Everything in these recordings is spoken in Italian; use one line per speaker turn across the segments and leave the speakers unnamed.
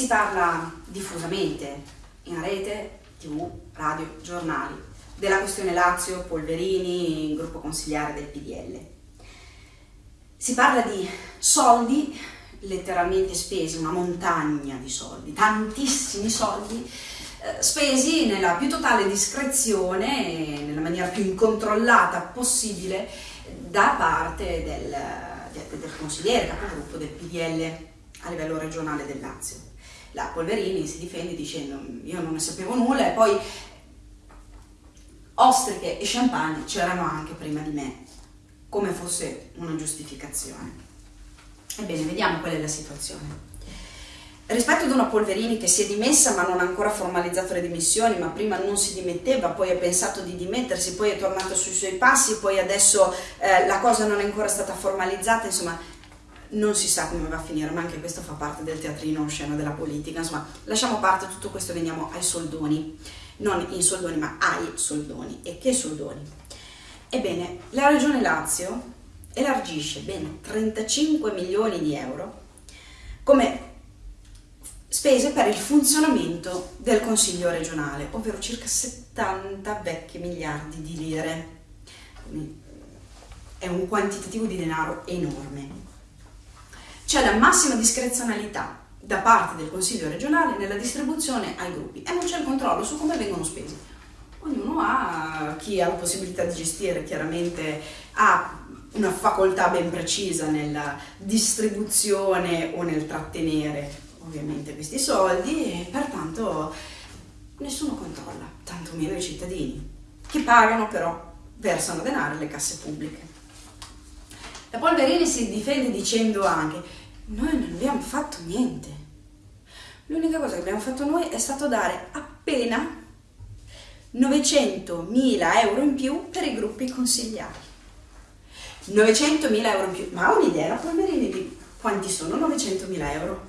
si parla diffusamente in rete, tv, radio, giornali, della questione Lazio, Polverini, gruppo consigliare del PDL. Si parla di soldi letteralmente spesi, una montagna di soldi, tantissimi soldi, eh, spesi nella più totale discrezione, nella maniera più incontrollata possibile da parte del, del consigliere, capogruppo del PDL a livello regionale del Lazio. La Polverini si difende dicendo io non ne sapevo nulla e poi ostriche e champagne c'erano anche prima di me, come fosse una giustificazione. Ebbene, vediamo qual è la situazione. Rispetto ad una Polverini che si è dimessa ma non ha ancora formalizzato le dimissioni, ma prima non si dimetteva, poi ha pensato di dimettersi, poi è tornato sui suoi passi, poi adesso eh, la cosa non è ancora stata formalizzata, insomma non si sa come va a finire, ma anche questo fa parte del teatrino scena della politica, insomma lasciamo parte tutto questo e veniamo ai soldoni, non in soldoni ma ai soldoni. E che soldoni? Ebbene, la Regione Lazio elargisce ben 35 milioni di euro come spese per il funzionamento del Consiglio regionale, ovvero circa 70 vecchi miliardi di lire. È un quantitativo di denaro enorme. C'è la massima discrezionalità da parte del Consiglio regionale nella distribuzione ai gruppi e non c'è il controllo su come vengono spesi. Ognuno ha, chi ha la possibilità di gestire chiaramente ha una facoltà ben precisa nella distribuzione o nel trattenere ovviamente questi soldi e pertanto nessuno controlla, tantomeno i cittadini, che pagano però, versano denaro alle casse pubbliche. La Polverini si difende dicendo anche noi non abbiamo fatto niente. L'unica cosa che abbiamo fatto noi è stato dare appena 900.000 euro in più per i gruppi consigliari. 900.000 euro in più, ma ha un'idea Polverini di quanti sono 900.000 euro?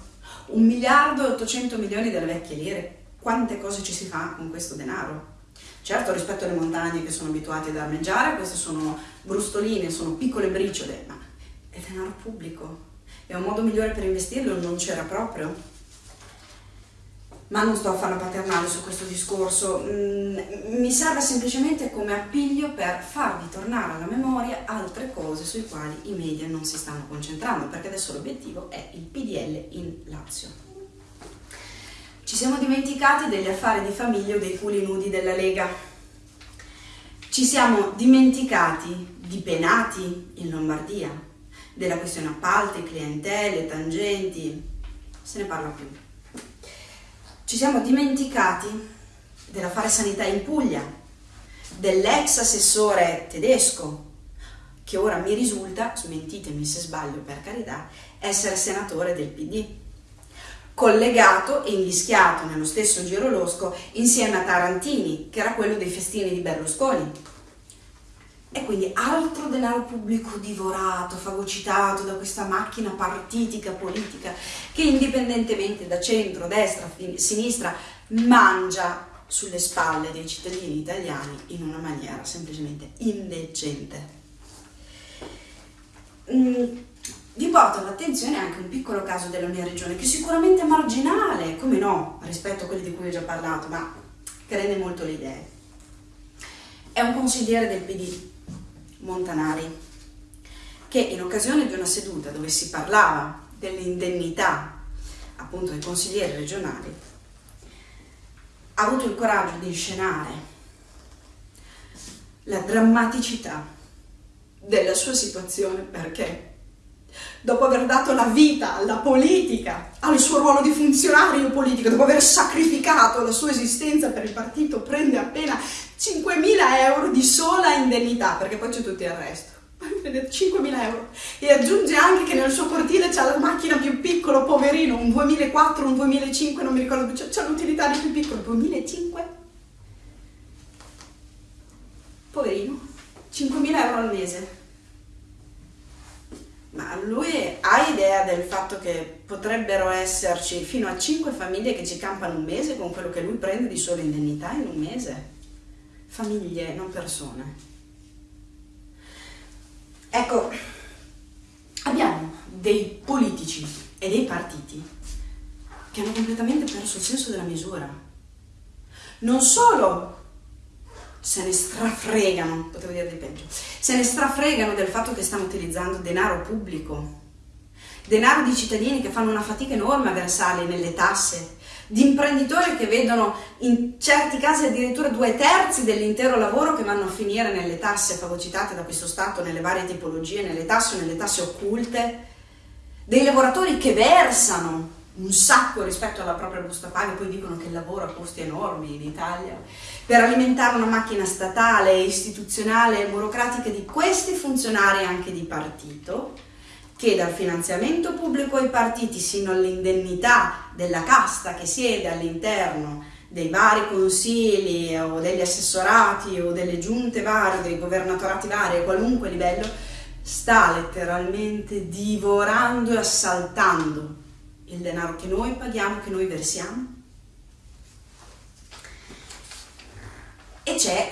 Un miliardo e 800 milioni delle vecchie lire. Quante cose ci si fa con questo denaro? Certo, rispetto alle montagne che sono abituati ad armeggiare, queste sono brustoline, sono piccole briciole, ma è denaro pubblico. E un modo migliore per investirlo non c'era proprio ma non sto a fare paternale su questo discorso, mm, mi serve semplicemente come appiglio per farvi tornare alla memoria altre cose sui quali i media non si stanno concentrando, perché adesso l'obiettivo è il PDL in Lazio. Ci siamo dimenticati degli affari di famiglia o dei culi nudi della Lega. Ci siamo dimenticati di penati in Lombardia, della questione appalti, clientele, tangenti, se ne parla più. Ci siamo dimenticati dell'affare sanità in Puglia, dell'ex assessore tedesco, che ora mi risulta, smentitemi se sbaglio per carità, essere senatore del PD, collegato e invischiato nello stesso giro losco insieme a Tarantini, che era quello dei festini di Berlusconi. E quindi altro denaro pubblico divorato, fagocitato da questa macchina partitica politica che indipendentemente da centro, destra, sinistra mangia sulle spalle dei cittadini italiani in una maniera semplicemente indecente. Mm, vi porto all'attenzione anche un piccolo caso della mia regione che sicuramente è marginale, come no, rispetto a quelli di cui ho già parlato, ma che rende molto le idee. È un consigliere del PD Montanari, che in occasione di una seduta dove si parlava dell'indennità appunto dei consiglieri regionali, ha avuto il coraggio di inscenare la drammaticità della sua situazione perché dopo aver dato la vita alla politica, al suo ruolo di funzionario politico, dopo aver sacrificato la sua esistenza per il partito, prende appena 5.000 euro di sola indennità, perché poi c'è tutto il resto. 5.000 euro e aggiunge anche che nel suo cortile c'è la macchina più piccola, poverino, un 2004, un 2005, non mi ricordo più, c'è l'utilitario più piccolo, 2005? Poverino, 5.000 euro al mese. Ma lui ha idea del fatto che potrebbero esserci fino a 5 famiglie che ci campano un mese con quello che lui prende di sola indennità in un mese? Famiglie, non persone. Ecco, abbiamo dei politici e dei partiti che hanno completamente perso il senso della misura. Non solo se ne strafregano, potevo dire di peggio, se ne strafregano del fatto che stanno utilizzando denaro pubblico, denaro di cittadini che fanno una fatica enorme a versarli nelle tasse, di imprenditori che vedono in certi casi addirittura due terzi dell'intero lavoro che vanno a finire nelle tasse fagocitate da questo Stato, nelle varie tipologie, nelle tasse o nelle tasse occulte, dei lavoratori che versano un sacco rispetto alla propria busta paga, poi dicono che il lavoro ha costi enormi in Italia, per alimentare una macchina statale, istituzionale e burocratica di questi funzionari anche di partito, che dal finanziamento pubblico ai partiti sino all'indennità della casta che siede all'interno dei vari consigli o degli assessorati o delle giunte varie, dei governatorati vari a qualunque livello, sta letteralmente divorando e assaltando il denaro che noi paghiamo, che noi versiamo. E c'è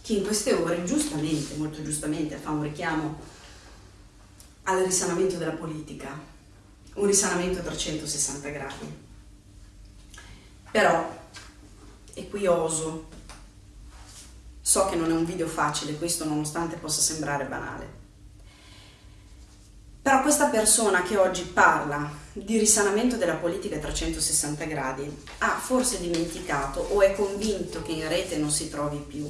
chi in queste ore, giustamente, molto giustamente, fa un richiamo al risanamento della politica, un risanamento a 360 gradi. Però, e qui oso, so che non è un video facile, questo nonostante possa sembrare banale, però questa persona che oggi parla di risanamento della politica a 360 gradi ha forse dimenticato o è convinto che in rete non si trovi più.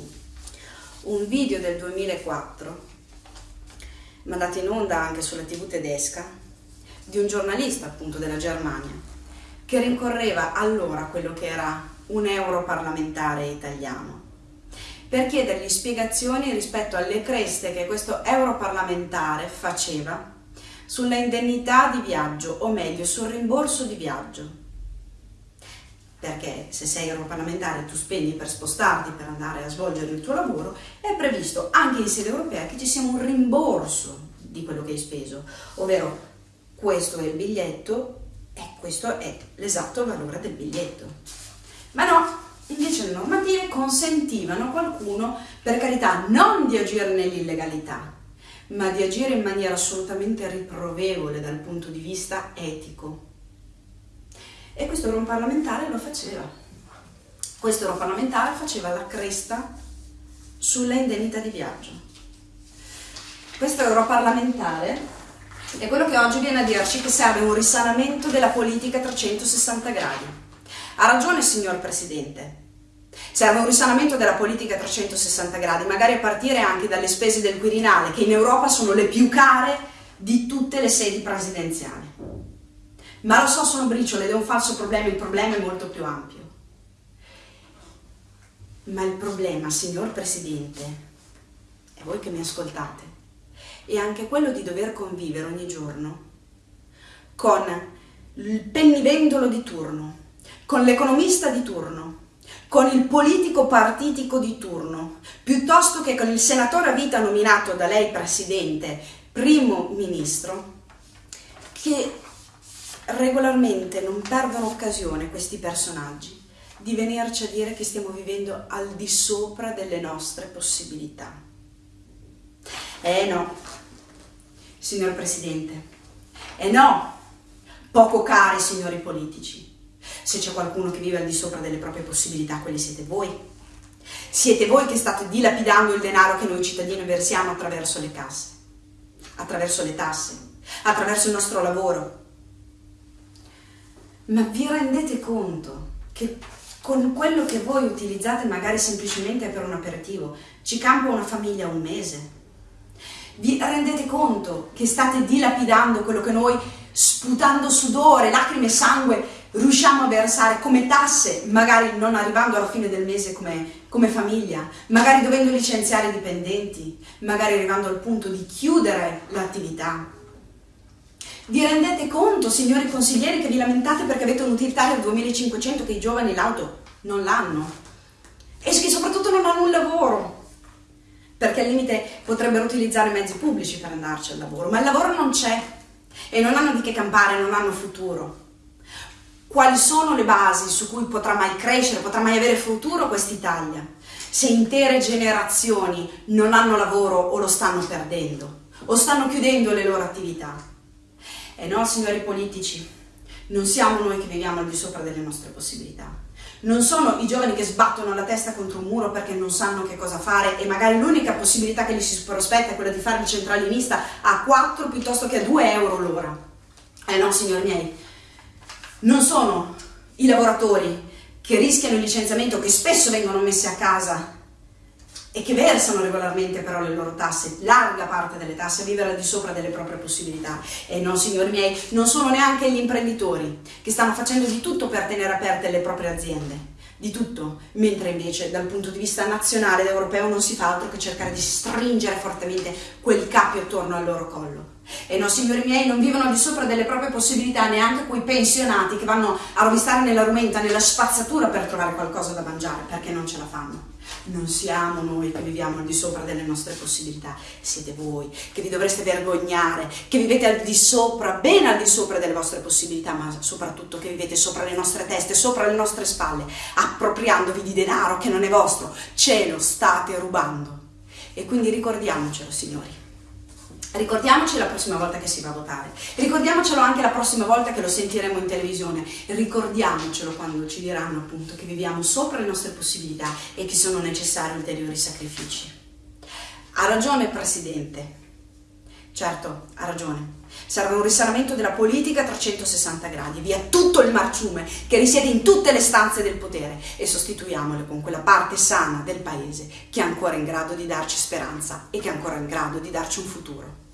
Un video del 2004 mandato in onda anche sulla tv tedesca di un giornalista appunto della Germania che rincorreva allora quello che era un europarlamentare italiano per chiedergli spiegazioni rispetto alle creste che questo europarlamentare faceva sulla indennità di viaggio, o meglio sul rimborso di viaggio. Perché se sei europarlamentare tu spendi per spostarti, per andare a svolgere il tuo lavoro, è previsto anche in sede europea che ci sia un rimborso di quello che hai speso, ovvero questo è il biglietto e questo è l'esatto valore del biglietto. Ma no, invece le normative consentivano a qualcuno, per carità, non di agire nell'illegalità, ma di agire in maniera assolutamente riprovevole dal punto di vista etico. E questo europarlamentare lo faceva. Questo europarlamentare faceva la cresta sulla indennità di viaggio. Questo europarlamentare è quello che oggi viene a dirci che serve un risanamento della politica a 360 gradi. Ha ragione, signor Presidente, Serve un risanamento della politica a 360 gradi, magari a partire anche dalle spese del Quirinale, che in Europa sono le più care di tutte le sedi presidenziali. Ma lo so, sono briciole ed è un falso problema, il problema è molto più ampio. Ma il problema, signor Presidente, e voi che mi ascoltate, è anche quello di dover convivere ogni giorno con il pennivendolo di turno, con l'economista di turno, con il politico partitico di turno, piuttosto che con il senatore a vita nominato da lei presidente, primo ministro, che regolarmente non perdono occasione questi personaggi di venirci a dire che stiamo vivendo al di sopra delle nostre possibilità. Eh no, signor Presidente, eh no, poco cari signori politici. Se c'è qualcuno che vive al di sopra delle proprie possibilità, quelli siete voi. Siete voi che state dilapidando il denaro che noi cittadini versiamo attraverso le casse, attraverso le tasse, attraverso il nostro lavoro. Ma vi rendete conto che con quello che voi utilizzate magari semplicemente per un aperitivo ci campa una famiglia un mese? Vi rendete conto che state dilapidando quello che noi, sputando sudore, lacrime e sangue, riusciamo a versare come tasse, magari non arrivando alla fine del mese come, come famiglia, magari dovendo licenziare i dipendenti, magari arrivando al punto di chiudere l'attività. Vi rendete conto, signori consiglieri, che vi lamentate perché avete un'utilitaria del 2500 che i giovani l'auto non l'hanno? E che soprattutto non hanno un lavoro, perché al limite potrebbero utilizzare mezzi pubblici per andarci al lavoro, ma il lavoro non c'è e non hanno di che campare, non hanno futuro quali sono le basi su cui potrà mai crescere, potrà mai avere futuro quest'Italia, se intere generazioni non hanno lavoro o lo stanno perdendo, o stanno chiudendo le loro attività. E no, signori politici, Non siamo noi che viviamo al di sopra delle nostre possibilità. Non sono i giovani che sbattono la testa contro un muro perché non sanno che cosa fare e magari l'unica possibilità che gli si prospetta è quella di fare il centralinista a 4 piuttosto che a 2 euro l'ora. Eh no, signori miei, non sono i lavoratori che rischiano il licenziamento, che spesso vengono messi a casa e che versano regolarmente però le loro tasse, larga parte delle tasse, a vivere al di sopra delle proprie possibilità. E no, signori miei, non sono neanche gli imprenditori che stanno facendo di tutto per tenere aperte le proprie aziende di tutto, mentre invece dal punto di vista nazionale ed europeo non si fa altro che cercare di stringere fortemente quel capi attorno al loro collo. E no, signori miei, non vivono al di sopra delle proprie possibilità neanche quei pensionati che vanno a rovistare nella rumenta, nella spazzatura per trovare qualcosa da mangiare, perché non ce la fanno. Non siamo noi che viviamo al di sopra delle nostre possibilità, siete voi che vi dovreste vergognare, che vivete al di sopra, ben al di sopra delle vostre possibilità, ma soprattutto che vivete sopra le nostre teste, sopra le nostre spalle, appropriandovi di denaro che non è vostro, ce lo state rubando. E quindi ricordiamocelo, signori. Ricordiamoci la prossima volta che si va a votare, ricordiamocelo anche la prossima volta che lo sentiremo in televisione, ricordiamocelo quando ci diranno appunto che viviamo sopra le nostre possibilità e che sono necessari ulteriori sacrifici. Ha ragione Presidente, certo ha ragione, serve un risanamento della politica a 360 gradi, via tutto il marciume che risiede in tutte le stanze del potere e sostituiamole con quella parte sana del paese che è ancora in grado di darci speranza e che è ancora in grado di darci un futuro.